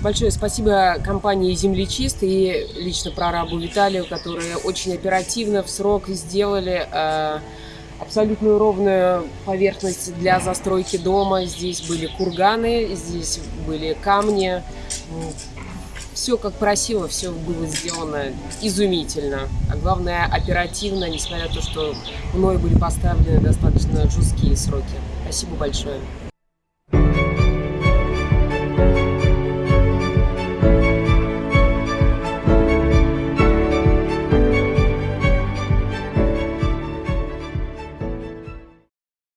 Большое спасибо компании «Землечист» и лично прорабу Виталию, которые очень оперативно в срок сделали э, абсолютную ровную поверхность для застройки дома. Здесь были курганы, здесь были камни. Все как просило, все было сделано изумительно. А главное, оперативно, несмотря на то, что мной были поставлены достаточно жесткие сроки. Спасибо большое.